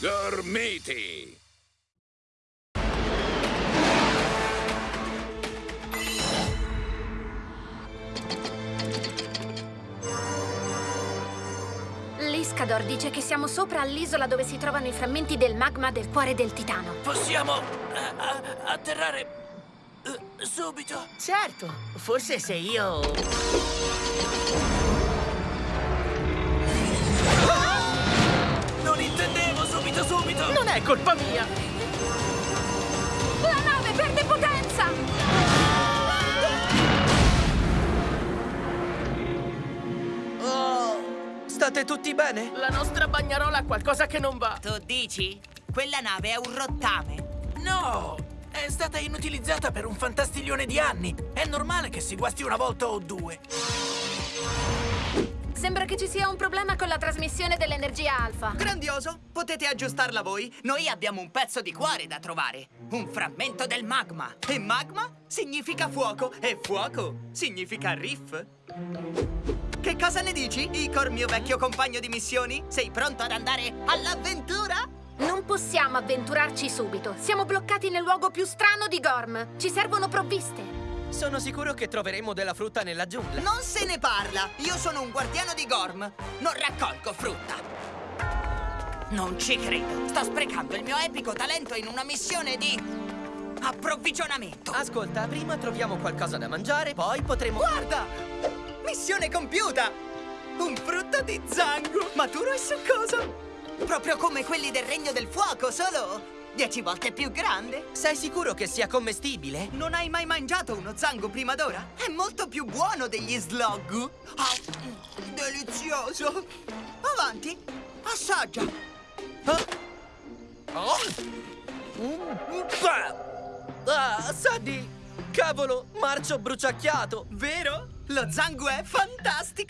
Gormiti! L'Iscador dice che siamo sopra all'isola dove si trovano i frammenti del magma del cuore del titano. Possiamo eh, atterrare eh, subito? Certo, forse se io... è colpa mia! La nave perde potenza! Oh, state tutti bene? La nostra bagnarola ha qualcosa che non va. Tu dici? Quella nave è un rottame. No! È stata inutilizzata per un fantastiglione di anni. È normale che si guasti una volta o due. Sembra che ci sia un problema con la trasmissione dell'energia alfa. Grandioso! Potete aggiustarla voi? Noi abbiamo un pezzo di cuore da trovare. Un frammento del magma. E magma significa fuoco. E fuoco significa riff. Che cosa ne dici, Icor, mio vecchio compagno di missioni? Sei pronto ad andare all'avventura? Non possiamo avventurarci subito. Siamo bloccati nel luogo più strano di Gorm. Ci servono provviste. Sono sicuro che troveremo della frutta nella giungla. Non se ne parla! Io sono un guardiano di Gorm. Non raccolgo frutta. Non ci credo. Sto sprecando il mio epico talento in una missione di approvvigionamento. Ascolta, prima troviamo qualcosa da mangiare, poi potremo... Guarda! Missione compiuta! Un frutto di zango, maturo e succoso. Proprio come quelli del Regno del Fuoco, solo dieci volte più grande. Sei sicuro che sia commestibile? Non hai mai mangiato uno zango prima d'ora? È molto più buono degli slog. Mm, delizioso. Avanti, assaggia. Ah! Oh! Bah! Ah, Saddy! Cavolo, marcio bruciacchiato! Vero? Lo zango è fantastico.